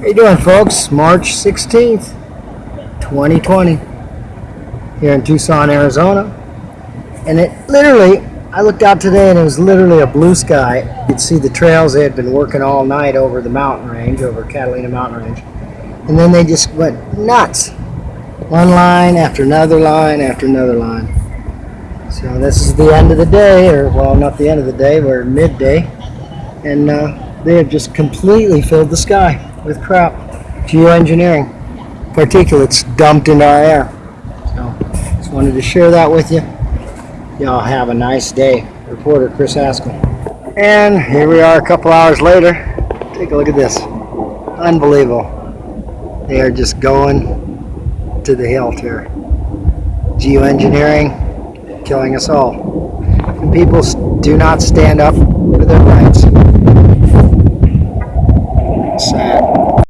How you doing, folks? March 16th, 2020, here in Tucson, Arizona. And it literally, I looked out today and it was literally a blue sky. You could see the trails they had been working all night over the mountain range, over Catalina mountain range. And then they just went nuts. One line after another line after another line. So this is the end of the day, or well, not the end of the day, we're midday. And uh, they have just completely filled the sky with crap. Geoengineering. Particulates dumped into our air. So just wanted to share that with you. Y'all have a nice day. Reporter Chris Haskell. And here we are a couple hours later. Take a look at this. Unbelievable. They are just going to the hilt here. Geoengineering killing us all. And people do not stand up for their rights.